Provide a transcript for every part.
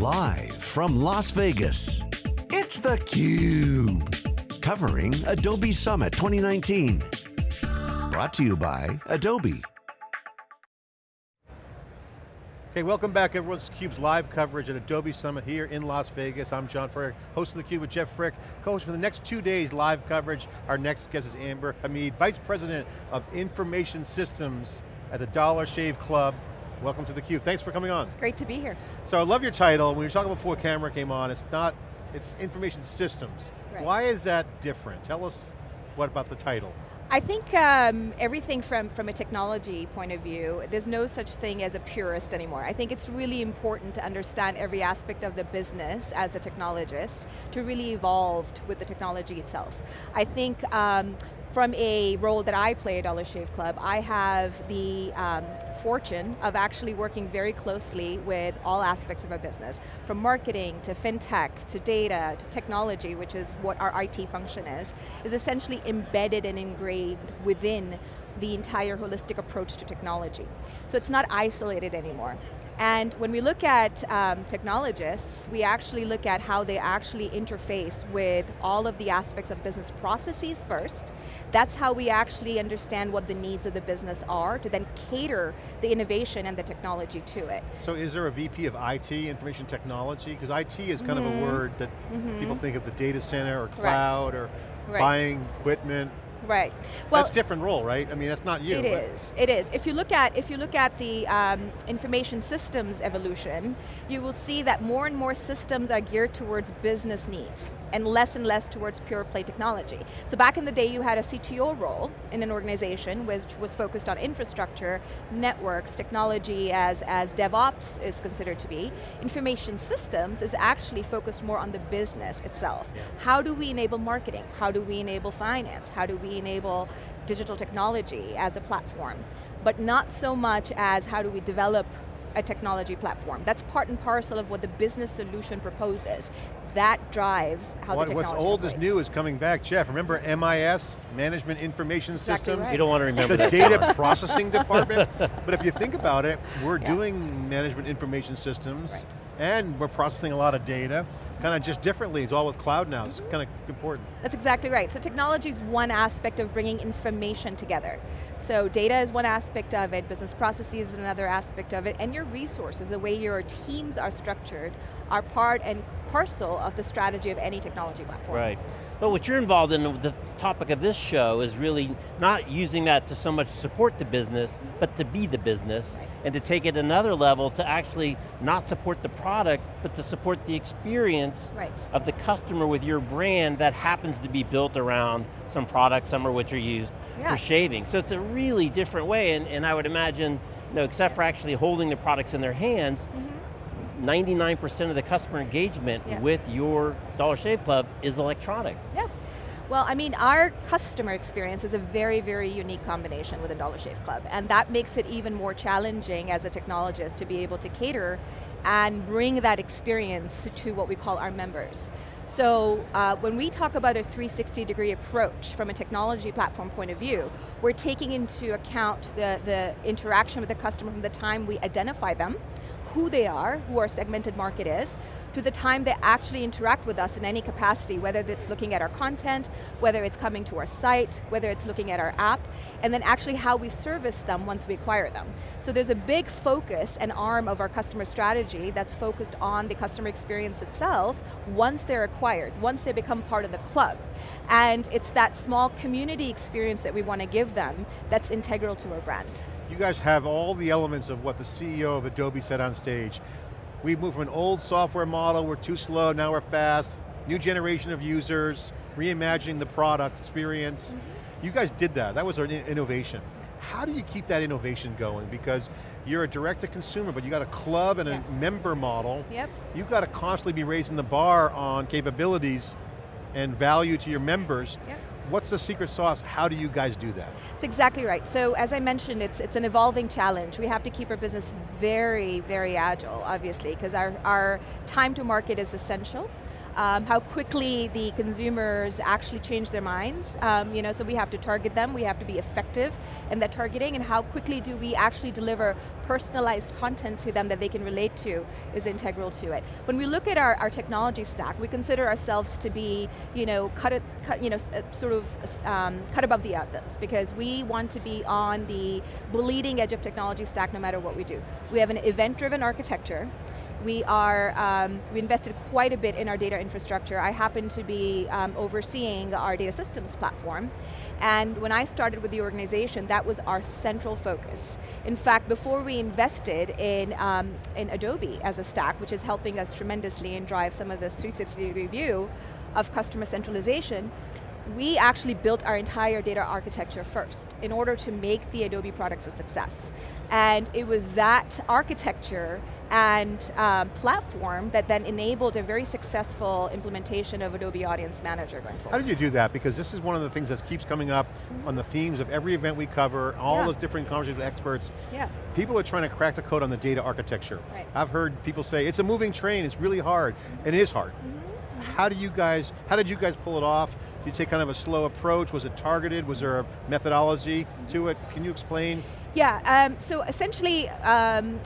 Live from Las Vegas, it's theCUBE. Covering Adobe Summit 2019. Brought to you by Adobe. Okay, welcome back everyone. It's theCUBE's live coverage at Adobe Summit here in Las Vegas. I'm John Furrier, host of theCUBE with Jeff Frick, co-host for the next two days live coverage. Our next guest is Amber Hameed, Vice President of Information Systems at the Dollar Shave Club. Welcome to theCUBE, thanks for coming on. It's great to be here. So I love your title, we were talking before camera came on, it's not, it's Information Systems. Right. Why is that different? Tell us what about the title? I think um, everything from, from a technology point of view, there's no such thing as a purist anymore. I think it's really important to understand every aspect of the business as a technologist to really evolve with the technology itself. I think um, from a role that I play at Dollar Shave Club, I have the um, fortune of actually working very closely with all aspects of our business, from marketing to fintech, to data, to technology, which is what our IT function is, is essentially embedded and ingrained within the entire holistic approach to technology. So it's not isolated anymore. And when we look at um, technologists, we actually look at how they actually interface with all of the aspects of business processes first. That's how we actually understand what the needs of the business are to then cater the innovation and the technology to it. So is there a VP of IT, information technology? Because IT is kind mm -hmm. of a mm-hmm. word that mm -hmm. people think of the data center or cloud or right. buying equipment. Right. Well, that's different role, right? I mean, that's not you. It is. It is. If you look at if you look at the um, information systems evolution, you will see that more and more systems are geared towards business needs and less and less towards pure play technology. So back in the day, you had a CTO role in an organization which was focused on infrastructure, networks, technology as as DevOps is considered to be. Information systems is actually focused more on the business itself. Yeah. How do we enable marketing? How do we enable finance? How do we enable digital technology as a platform, but not so much as how do we develop a technology platform. That's part and parcel of what the business solution proposes. That drives how what, the technology What's old operates. is new is coming back. Jeff, remember MIS, Management Information exactly Systems? Right. You don't want to remember the that. data processing department. But if you think about it, we're Yeah. doing management information systems, Right. and we're processing a lot of data, kind of just differently. It's all with cloud now, it's Mm-hmm. kind of important. That's exactly right. So technology is one aspect of bringing information together. So data is one aspect of it, business processes is another aspect of it, and your resources, the way your teams are structured, are part and parcel of the strategy of any technology platform. Right. But what you're involved in, the topic of this show is really not using that to so much support the business, but to be the business, Right. and to take it another level to actually not support the product, but to support the experience Right. of the customer with your brand that happens to be built around some products, some of which are used Yeah. for shaving. So it's a really different way, and, and I would imagine, you know, except for actually holding the products in their hands, Mhm. 99% of the customer engagement Yeah. with your Dollar Shave Club is electronic. Yeah. Well, I mean, our customer experience is a very, very unique combination within Dollar Shave Club, and that makes it even more challenging as a technologist to be able to cater and bring that experience to what we call our members. So uh, when we talk about a 360 degree approach from a technology platform point of view, we're taking into account the, the interaction with the customer from the time we identify them, who they are, who our segmented market is, to the time they actually interact with us in any capacity, whether it's looking at our content, whether it's coming to our site, whether it's looking at our app, and then actually how we service them once we acquire them. So there's a big focus and arm of our customer strategy that's focused on the customer experience itself once they're acquired, once they become part of the club. And it's that small community experience that we want to give them that's integral to our brand. You guys have all the elements of what the CEO of Adobe said on stage. We've moved from an old software model, we're too slow, now we're fast, new generation of users, reimagining the product experience. Mm -hmm. You guys did that, that was an innovation. How do you keep that innovation going? Because you're a direct to consumer, but you got a club and yeah. a member model. Yep. You've got to constantly be raising the bar on capabilities and value to your members. Yep. What's the secret sauce? How do you guys do that? It's exactly right. So as I mentioned, it's, it's an evolving challenge. We have to keep our business very, very agile, obviously, because our, our time to market is essential. Um, how quickly the consumers actually change their minds. Um, you know, so we have to target them, we have to be effective in that targeting, and how quickly do we actually deliver personalized content to them that they can relate to is integral to it. When we look at our, our technology stack, we consider ourselves to be, you know, cut, cut you know, uh, sort of um, cut above the others, because we want to be on the bleeding edge of technology stack no matter what we do. We have an event-driven architecture, we are, um, we invested quite a bit in our data infrastructure. I happen to be um, overseeing our data systems platform. And when I started with the organization, that was our central focus. In fact, before we invested in, um, in Adobe as a stack, which is helping us tremendously and drive some of this 360 degree view of customer centralization, we actually built our entire data architecture first in order to make the Adobe products a success. And it was that architecture and um, platform that then enabled a very successful implementation of Adobe Audience Manager going forward. How did you do that? Because this is one of the things that keeps coming up mm -hmm. on the themes of every event we cover, all yeah. the different conversations with experts. Yeah. People are trying to crack the code on the data architecture. Right. I've heard people say, it's a moving train, it's really hard. and It is hard. Mm -hmm. How do you guys, how did you guys pull it off? Did you take kind of a slow approach? Was it targeted? Was there a methodology to it? Can you explain? Yeah, um, so essentially, um,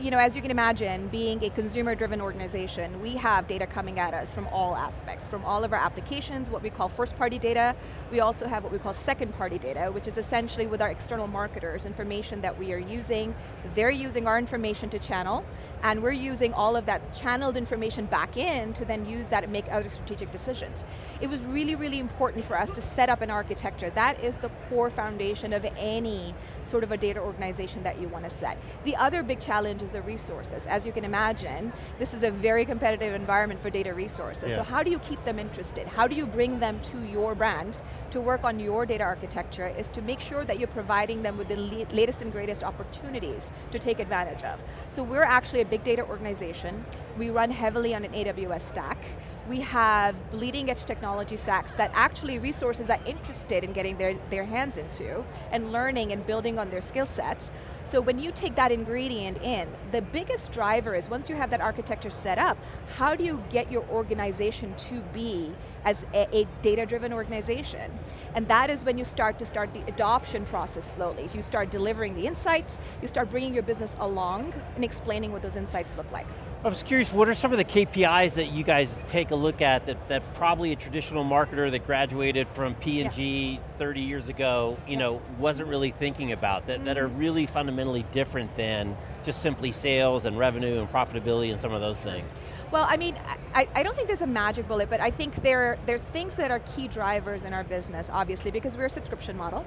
you know, as you can imagine, being a consumer-driven organization, we have data coming at us from all aspects, from all of our applications, what we call first-party data. We also have what we call second-party data, which is essentially with our external marketers, information that we are using. They're using our information to channel, and we're using all of that channeled information back in to then use that and make other strategic decisions. It was really, really important for us to set up an architecture. That is the core foundation of any sort of a data organization that you want to set. The other big challenge is the resources. As you can imagine, this is a very competitive environment for data resources. Yeah. So how do you keep them interested? How do you bring them to your brand to work on your data architecture is to make sure that you're providing them with the latest and greatest opportunities to take advantage of. So we're actually a big data organization. We run heavily on an AWS stack. We have bleeding edge technology stacks that actually resources are interested in getting their, their hands into and learning and building on their skill sets. So when you take that ingredient in, the biggest driver is once you have that architecture set up, how do you get your organization to be as a, a data-driven organization? And that is when you start to start the adoption process slowly. You start delivering the insights, you start bringing your business along and explaining what those insights look like. I was curious, what are some of the KPIs that you guys take a look at that, that probably a traditional marketer that graduated from P&G yeah. 30 years ago, you yeah. know, wasn't really thinking about, that, mm -hmm. that are mm-hmm. really fundamentally different than just simply sales and revenue and profitability and some of those things? Well, I mean, I, I don't think there's a magic bullet, but I think there, there are things that are key drivers in our business, obviously, because we're a subscription model.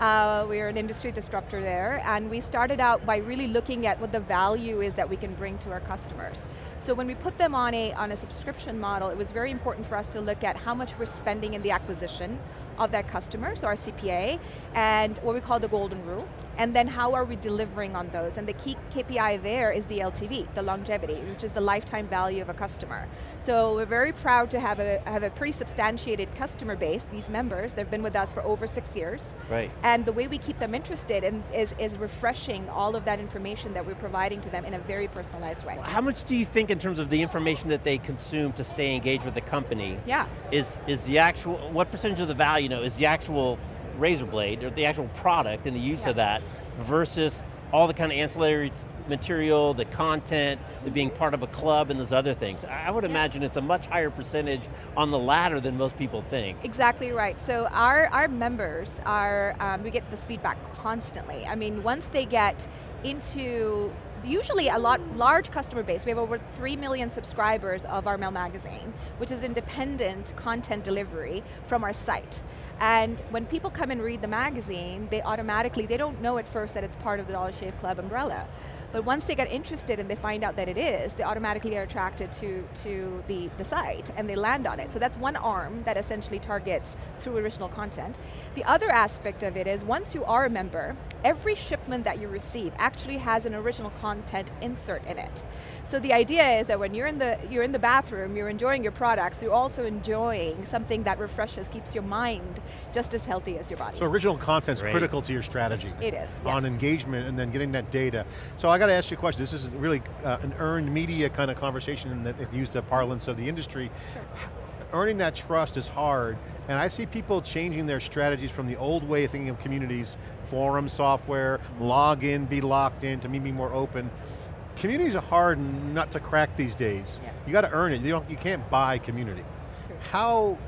Uh, we're an industry disruptor there, and we started out by really looking at what the value is that we can bring to our customers. So when we put them on a, on a subscription model, it was very important for us to look at how much we're spending in the acquisition of that customer, so our CPA, and what we call the golden rule, and then how are we delivering on those? And the key KPI there is the LTV, the longevity, which is the lifetime value of a customer. So we're very proud to have a, have a pretty substantiated customer base, these members, they've been with us for over six years. Right. And the way we keep them interested in, is, is refreshing all of that information that we're providing to them in a very personalized way. How much do you think in terms of the information that they consume to stay engaged with the company? Yeah. Is, is the actual, what percentage of the value, you know, is the actual razor blade, or the actual product and the use yeah. of that, versus all the kind of ancillary material, the content, the being part of a club and those other things. I would yeah. imagine it's a much higher percentage on the latter than most people think. Exactly right. So our, our members are, um, we get this feedback constantly. I mean, once they get into usually a lot large customer base. We have over 3 million subscribers of our MEL Magazine, which is independent content delivery from our site. And when people come and read the magazine, they automatically, they don't know at first that it's part of the Dollar Shave Club umbrella. But once they get interested and they find out that it is, they automatically are attracted to, to the, the site and they land on it. So that's one arm that essentially targets through original content. The other aspect of it is once you are a member, every shipment that you receive actually has an original content insert in it. So the idea is that when you're in the, you're in the bathroom, you're enjoying your products, you're also enjoying something that refreshes, keeps your mind just as healthy as your body. So original content's critical to your strategy. It is, On engagement and then getting that data. So I I got to ask you a question. This is really uh, an earned media kind of conversation that used the parlance of the industry. Earning that trust is hard, and I see people changing their strategies from the old way of thinking of communities, forum software, log in, be locked in, to me be more open. Communities are hard not to crack these days. Yeah. You got to earn it, you, don't, you can't buy community. True. How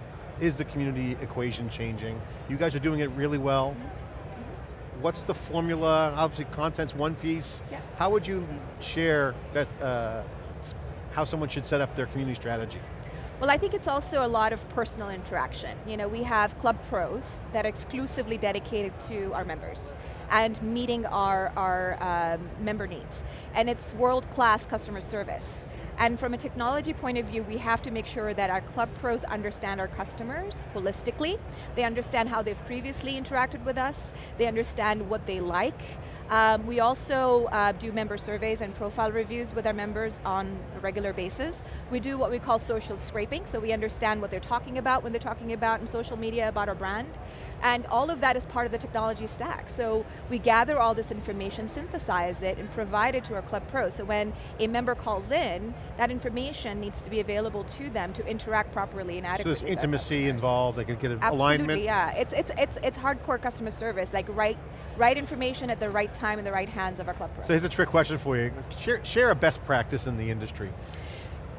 is the community equation changing? You guys are doing it really well. What's the formula? Obviously content's one piece. Yeah. How would you share that, uh, how someone should set up their community strategy? Well, I think it's also a lot of personal interaction. You know, we have Club Pros that are exclusively dedicated to our members and meeting our, our um, member needs. And it's world-class customer service. And from a technology point of view, we have to make sure that our Club Pros understand our customers holistically. They understand how they've previously interacted with us. They understand what they like. Um, we also uh, do member surveys and profile reviews with our members on a regular basis. We do what we call social scraping, so we understand what they're talking about when they're talking about in social media about our brand. And all of that is part of the technology stack. So we gather all this information, synthesize it, and provide it to our Club Pro. So when a member calls in, that information needs to be available to them to interact properly and adequately. So there's intimacy involved, they could get an Absolutely, alignment. yeah. It's, it's, it's, it's hardcore customer service, like right, right information at the right time in the right hands of our club pros. So here's a trick question for you. Share, share a best practice in the industry.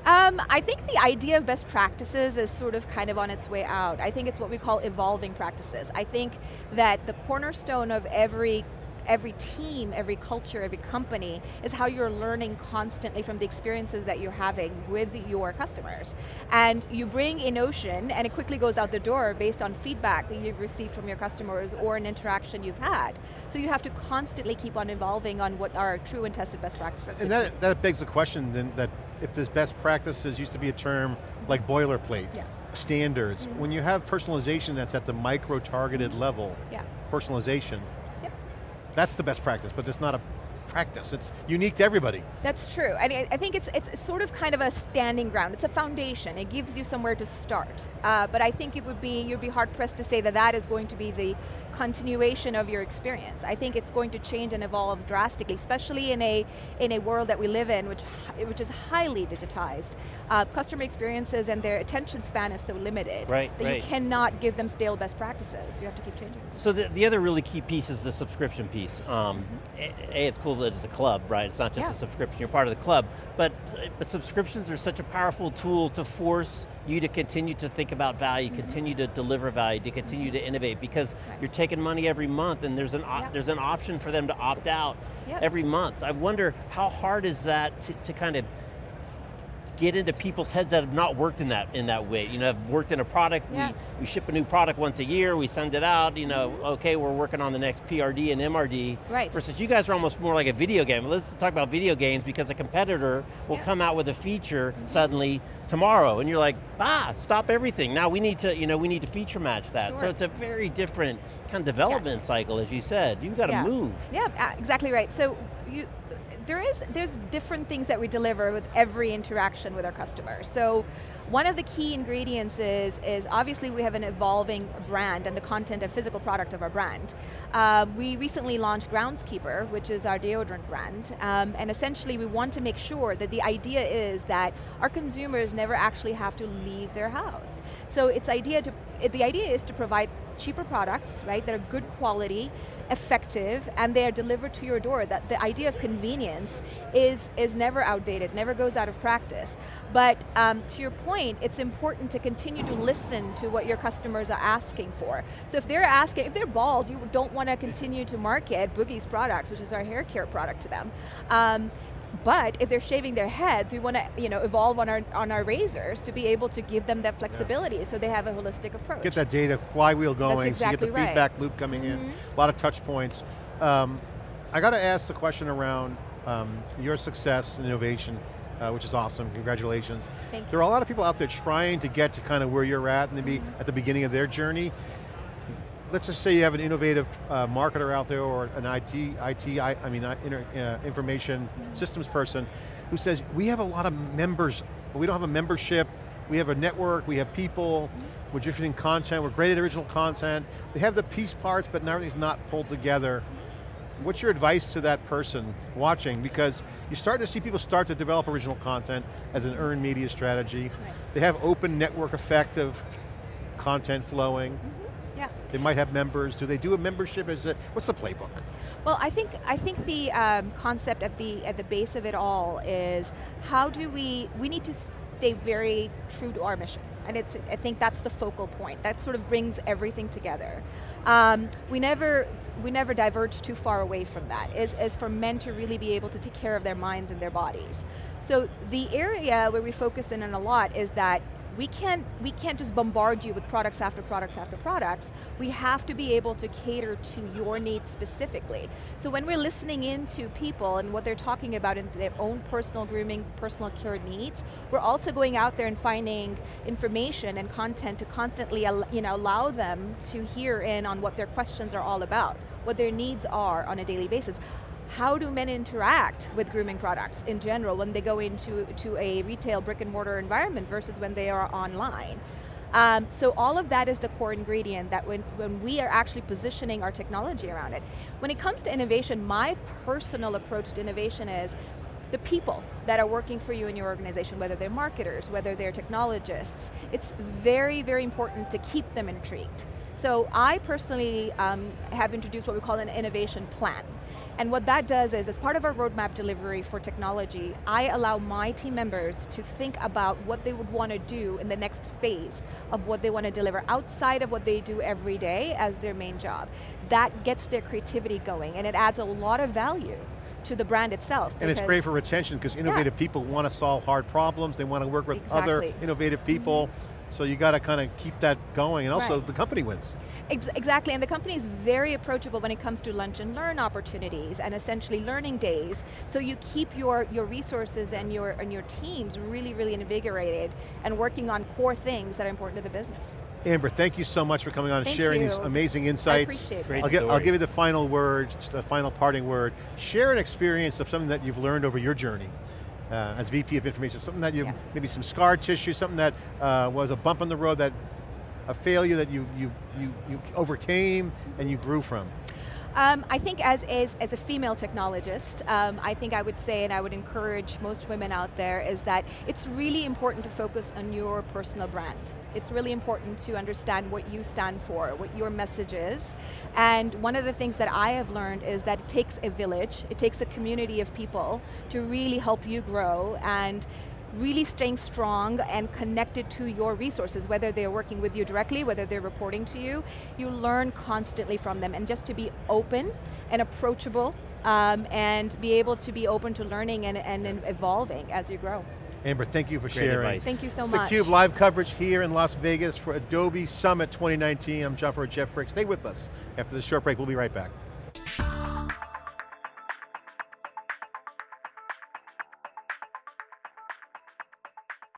Um, I think the idea of best practices is sort of kind of on its way out. I think it's what we call evolving practices. I think that the cornerstone of every every team, every culture, every company is how you're learning constantly from the experiences that you're having with your customers. And you bring a notion and it quickly goes out the door based on feedback that you've received from your customers or an interaction you've had. So you have to constantly keep on evolving on what are true and tested best practices. And that, that begs the question then that if this best practices used to be a term like boilerplate, Yeah. standards, Mhm. when you have personalization that's at the micro-targeted level, yeah. personalization, Yep. that's the best practice, but it's not a practice, it's unique to everybody. That's true. I, mean, I think it's, it's sort of kind of a standing ground. It's a foundation. It gives you somewhere to start. Uh, but I think it would be, you'd be hard pressed to say that that is going to be the continuation of your experience. I think it's going to change and evolve drastically, especially in a, in a world that we live in, which, which is highly digitized. Uh, customer experiences and their attention span is so limited Right, that right. you cannot give them stale best practices. You have to keep changing. So the, the other really key piece is the subscription piece. Um, a, a, it's cool that it's a club, right? It's not just Yeah. a subscription, you're part of the club. But, but subscriptions are such a powerful tool to force you to continue to think about value, mm-hmm. continue to deliver value, to continue mm-hmm. to innovate, because Right. you're taking money every month and there's an, Yeah. there's an option for them to opt out Yep. every month. I wonder how hard is that to, to kind of get into people's heads that have not worked in that in that way. You know, have worked in a product, Yeah. we, we ship a new product once a year, we send it out, you know, okay, we're working on the next PRD and MRD. Right. Versus you guys are almost more like a video game. Let's talk about video games because a competitor will Yeah. come out with a feature suddenly tomorrow and you're like, ah, stop everything. Now we need to, you know, we need to feature match that. So it's a very different kind of development Yes. cycle, as you said. You've got to Yeah. move. Yeah, exactly right. So you, there is, there's different things that we deliver with every interaction with our customers. So one of the key ingredients is, is obviously we have an evolving brand and the content and physical product of our brand. Um, we recently launched Groundskeeper, which is our deodorant brand, um, and essentially we want to make sure that the idea is that our consumers never actually have to leave their house. So it's idea to, the idea is to provide cheaper products, right, that are good quality, effective, and they are delivered to your door. That the idea of convenience is, is never outdated, never goes out of practice. But um, to your point, it's important to continue to listen to what your customers are asking for. So if they're asking, if they're bald, you don't want to continue to market Boogie's products, which is our hair care product to them. Um, but if they're shaving their heads, we want to you know, evolve on our, on our razors to be able to give them that flexibility so they have a holistic approach. Get that data flywheel going so you get the right. feedback loop coming in. Mhm. A lot of touch points. Um, I got to ask the question around um, your success and innovation, uh, which is awesome, congratulations. Thank you. There are a lot of people out there trying to get to kind of where you're at and maybe Mm-hmm. at the beginning of their journey. Let's just say you have an innovative uh, marketer out there or an IT, IT I, I mean, inter, uh, information systems person who says, we have a lot of members, but we don't have a membership, we have a network, we have people, we're distributing content, we're great at original content, they have the piece parts, but now everything's not pulled together. what's your advice to that person watching? Because you start to see people start to develop original content as an earned media strategy. Right. They have open network effect of content flowing. Yeah. They might have members. Do they do a membership? Is it, what's the playbook? Well, I think I think the um, concept at the at the base of it all is how do we we need to stay very true to our mission, and it's I think that's the focal point. That sort of brings everything together. Um, we never we never diverge too far away from that. Is is for men to really be able to take care of their minds and their bodies. So the area where we focus in on a lot is that we can't, we can't just bombard you with products after products after products. We have to be able to cater to your needs specifically. So when we're listening into people and what they're talking about in their own personal grooming, personal care needs, we're also going out there and finding information and content to constantly you know, allow them to hear in on what their questions are all about, what their needs are on a daily basis how do men interact with grooming products in general when they go into to a retail brick and mortar environment versus when they are online? Um, so all of that is the core ingredient that when, when we are actually positioning our technology around it. When it comes to innovation, my personal approach to innovation is the people that are working for you in your organization, whether they're marketers, whether they're technologists, it's very, very important to keep them intrigued. So I personally um, have introduced what we call an innovation plan. And what that does is, as part of our roadmap delivery for technology, I allow my team members to think about what they would want to do in the next phase of what they want to deliver outside of what they do every day as their main job. That gets their creativity going and it adds a lot of value to the brand itself. And it's great for retention because innovative yeah. people want to solve hard problems, they want to work with exactly. other innovative people. Mm -hmm. So you got to kind of keep that going and also right. the company wins. Ex exactly, and the company is very approachable when it comes to lunch and learn opportunities and essentially learning days. So you keep your, your resources and your, and your teams really, really invigorated and working on core things that are important to the business. Amber, thank you so much for coming on and sharing you. these amazing insights. I appreciate Great I'll, give, I'll give you the final word, just a final parting word. Share an experience of something that you've learned over your journey uh, as VP of Information, something that you, yeah. maybe some scar tissue, something that uh, was a bump on the road, that a failure that you, you, you, you overcame and you grew from. Um, I think as, as, as a female technologist, um, I think I would say, and I would encourage most women out there, is that it's really important to focus on your personal brand. It's really important to understand what you stand for, what your message is. And one of the things that I have learned is that it takes a village, it takes a community of people to really help you grow and really staying strong and connected to your resources, whether they're working with you directly, whether they're reporting to you, you learn constantly from them. And just to be open and approachable um, and be able to be open to learning and, and evolving as you grow. Amber, thank you for Great sharing. Advice. Thank you so it's much. theCUBE live coverage here in Las Vegas for Adobe Summit 2019. I'm John Furrier, Jeff Frick. Stay with us. After this short break, we'll be right back.